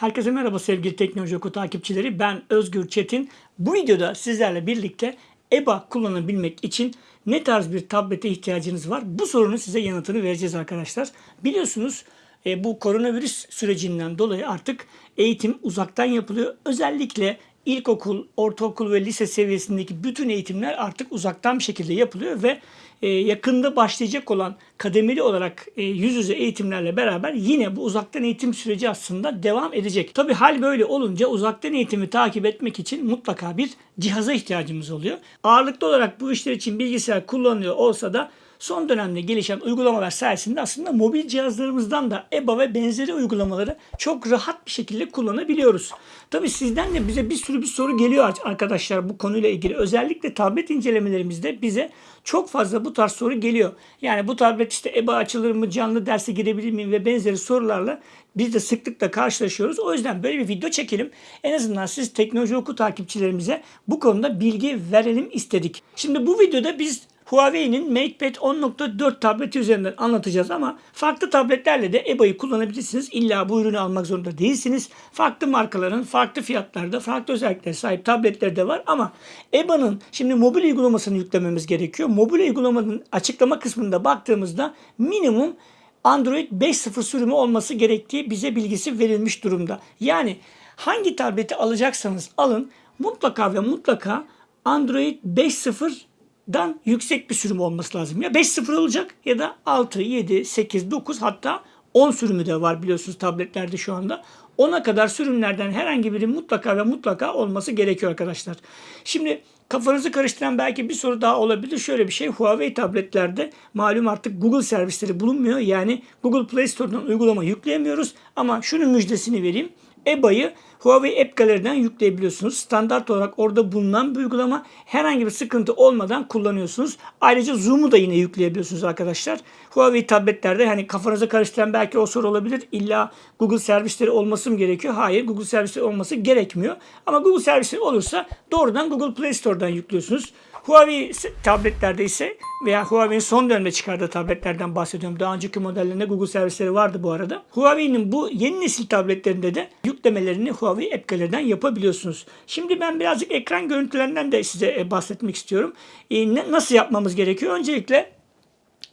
Herkese merhaba sevgili Teknoloji Oku takipçileri. Ben Özgür Çetin. Bu videoda sizlerle birlikte EBA kullanabilmek için ne tarz bir tablete ihtiyacınız var? Bu sorunun size yanıtını vereceğiz arkadaşlar. Biliyorsunuz e, bu koronavirüs sürecinden dolayı artık eğitim uzaktan yapılıyor. Özellikle ilkokul, ortaokul ve lise seviyesindeki bütün eğitimler artık uzaktan bir şekilde yapılıyor ve e, yakında başlayacak olan kademeli olarak e, yüz yüze eğitimlerle beraber yine bu uzaktan eğitim süreci aslında devam edecek. Tabi hal böyle olunca uzaktan eğitimi takip etmek için mutlaka bir cihaza ihtiyacımız oluyor. Ağırlıklı olarak bu işler için bilgisayar kullanılıyor olsa da son dönemde gelişen uygulamalar sayesinde aslında mobil cihazlarımızdan da EBA ve benzeri uygulamaları çok rahat bir şekilde kullanabiliyoruz. Tabi sizden de bize bir sürü bir soru geliyor arkadaşlar bu konuyla ilgili. Özellikle tablet incelemelerimizde bize çok fazla bu tarz soru geliyor. Yani bu tablet işte EBA açılır mı, canlı derse girebilir miyim ve benzeri sorularla biz de sıklıkla karşılaşıyoruz. O yüzden böyle bir video çekelim. En azından siz teknoloji oku takipçilerimize bu konuda bilgi verelim istedik. Şimdi bu videoda biz Huawei'nin MatePad 10.4 tableti üzerinden anlatacağız ama farklı tabletlerle de EBA'yı kullanabilirsiniz. İlla bu ürünü almak zorunda değilsiniz. Farklı markaların farklı fiyatlarda farklı özelliklere sahip tabletler de var ama EBA'nın şimdi mobil uygulamasını yüklememiz gerekiyor. Mobil uygulamanın açıklama kısmında baktığımızda minimum Android 5.0 sürümü olması gerektiği bize bilgisi verilmiş durumda. Yani hangi tableti alacaksanız alın mutlaka ve mutlaka Android 5.0 dan yüksek bir sürüm olması lazım. Ya 5.0 olacak ya da 6, 7, 8, 9 hatta 10 sürümü de var biliyorsunuz tabletlerde şu anda. 10'a kadar sürümlerden herhangi biri mutlaka ve mutlaka olması gerekiyor arkadaşlar. Şimdi kafanızı karıştıran belki bir soru daha olabilir. Şöyle bir şey Huawei tabletlerde malum artık Google servisleri bulunmuyor. Yani Google Play Store'dan uygulama yükleyemiyoruz. Ama şunun müjdesini vereyim. EBA'yı Huawei App Gallery'den yükleyebiliyorsunuz. Standart olarak orada bulunan bir uygulama. Herhangi bir sıkıntı olmadan kullanıyorsunuz. Ayrıca Zoom'u da yine yükleyebiliyorsunuz arkadaşlar. Huawei tabletlerde hani kafanıza karıştıran belki o soru olabilir. İlla Google servisleri olması mı gerekiyor? Hayır Google servisleri olması gerekmiyor. Ama Google servisleri olursa doğrudan Google Play Store'dan yüklüyorsunuz. Huawei tabletlerde ise veya Huawei'nin son dönemde çıkardığı tabletlerden bahsediyorum. Daha önceki modellerinde Google servisleri vardı bu arada. Huawei'nin bu yeni nesil tabletlerinde de yüklemelerini Huawei App Gallery'den yapabiliyorsunuz. Şimdi ben birazcık ekran görüntülerinden de size e, bahsetmek istiyorum. E, nasıl yapmamız gerekiyor? Öncelikle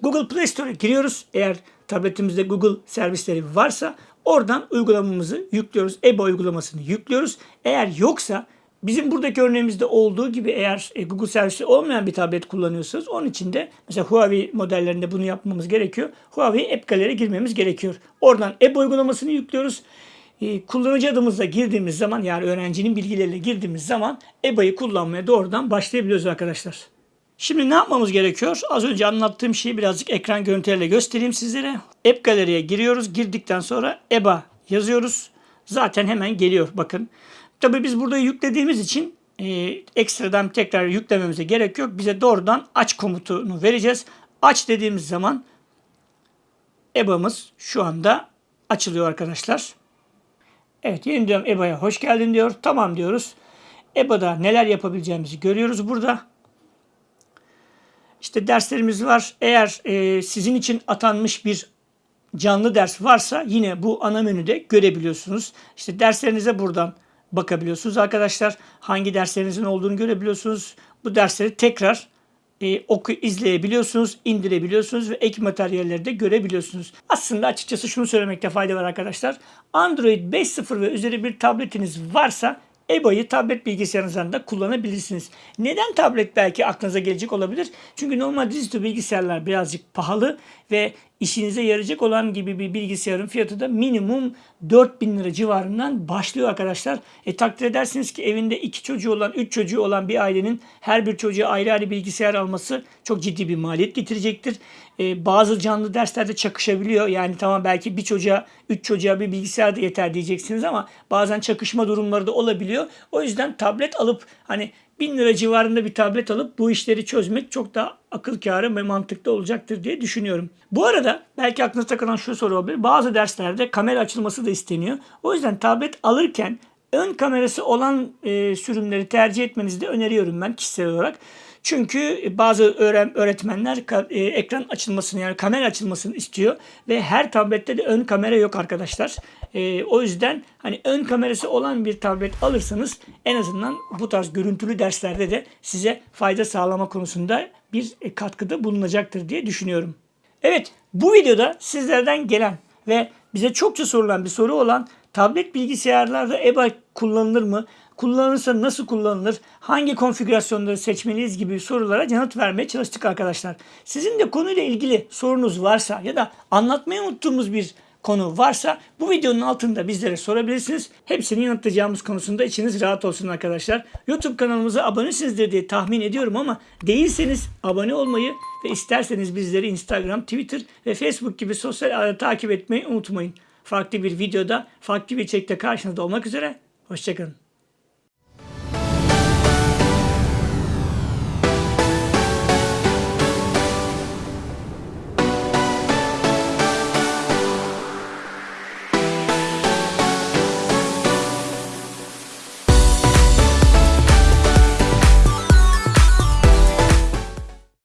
Google Play Store'a giriyoruz. Eğer tabletimizde Google servisleri varsa oradan uygulamamızı yüklüyoruz. EBA uygulamasını yüklüyoruz. Eğer yoksa Bizim buradaki örneğimizde olduğu gibi eğer e, Google servisi olmayan bir tablet kullanıyorsanız onun için de mesela Huawei modellerinde bunu yapmamız gerekiyor. Huawei App Gallery'e girmemiz gerekiyor. Oradan app uygulamasını yüklüyoruz. E, kullanıcı adımızla girdiğimiz zaman yani öğrencinin bilgileriyle girdiğimiz zaman EBA'yı kullanmaya doğrudan başlayabiliyoruz arkadaşlar. Şimdi ne yapmamız gerekiyor? Az önce anlattığım şeyi birazcık ekran görüntüleriyle göstereyim sizlere. App Gallery'e giriyoruz. Girdikten sonra EBA yazıyoruz. Zaten hemen geliyor bakın. Tabii biz burada yüklediğimiz için e, ekstradan tekrar yüklememize gerek yok. Bize doğrudan aç komutunu vereceğiz. Aç dediğimiz zaman EBA'mız şu anda açılıyor arkadaşlar. Evet yeniden EBA'ya hoş geldin diyor. Tamam diyoruz. EBA'da neler yapabileceğimizi görüyoruz burada. İşte derslerimiz var. Eğer e, sizin için atanmış bir canlı ders varsa yine bu ana menüde görebiliyorsunuz. İşte derslerinize buradan bakabiliyorsunuz arkadaşlar. Hangi derslerinizin olduğunu görebiliyorsunuz. Bu dersleri tekrar e, oku izleyebiliyorsunuz, indirebiliyorsunuz ve ek materyalleri de görebiliyorsunuz. Aslında açıkçası şunu söylemekte fayda var arkadaşlar. Android 5.0 ve üzeri bir tabletiniz varsa EBA'yı tablet bilgisayarınızdan da kullanabilirsiniz. Neden tablet belki aklınıza gelecek olabilir? Çünkü normal dizüstü bilgisayarlar birazcık pahalı ve işinize yarayacak olan gibi bir bilgisayarın fiyatı da minimum 4000 lira civarından başlıyor arkadaşlar. E takdir edersiniz ki evinde iki çocuğu olan, üç çocuğu olan bir ailenin her bir çocuğa ayrı ayrı bilgisayar alması çok ciddi bir maliyet getirecektir. E, bazı canlı derslerde çakışabiliyor. Yani tamam belki bir çocuğa, üç çocuğa bir bilgisayar da yeter diyeceksiniz ama bazen çakışma durumları da olabiliyor. O yüzden tablet alıp hani 1000 lira civarında bir tablet alıp bu işleri çözmek çok daha akıl kârı ve mantıklı olacaktır diye düşünüyorum. Bu arada belki aklınıza takılan şu soru olabilir. Bazı derslerde kamera açılması da isteniyor. O yüzden tablet alırken ön kamerası olan e, sürümleri tercih etmenizi de öneriyorum ben kişisel olarak. Çünkü bazı öğretmenler e, ekran açılmasını yani kamera açılmasını istiyor ve her tablette de ön kamera yok arkadaşlar. E, o yüzden hani ön kamerası olan bir tablet alırsanız en azından bu tarz görüntülü derslerde de size fayda sağlama konusunda bir e, katkıda bulunacaktır diye düşünüyorum. Evet bu videoda sizlerden gelen ve bize çokça sorulan bir soru olan tablet bilgisayarlarda EBA kullanılır mı? Kullanılırsa nasıl kullanılır? Hangi konfigürasyonları seçmeliyiz gibi sorulara yanıt vermeye çalıştık arkadaşlar. Sizin de konuyla ilgili sorunuz varsa ya da anlatmayı unuttuğumuz bir konu varsa bu videonun altında bizlere sorabilirsiniz. Hepsini yanıtlayacağımız konusunda içiniz rahat olsun arkadaşlar. YouTube kanalımıza abonesinizdir diye tahmin ediyorum ama değilseniz abone olmayı ve isterseniz bizleri Instagram, Twitter ve Facebook gibi sosyal ağları takip etmeyi unutmayın. Farklı bir videoda, farklı bir içerikte karşınızda olmak üzere. Hoşçakalın.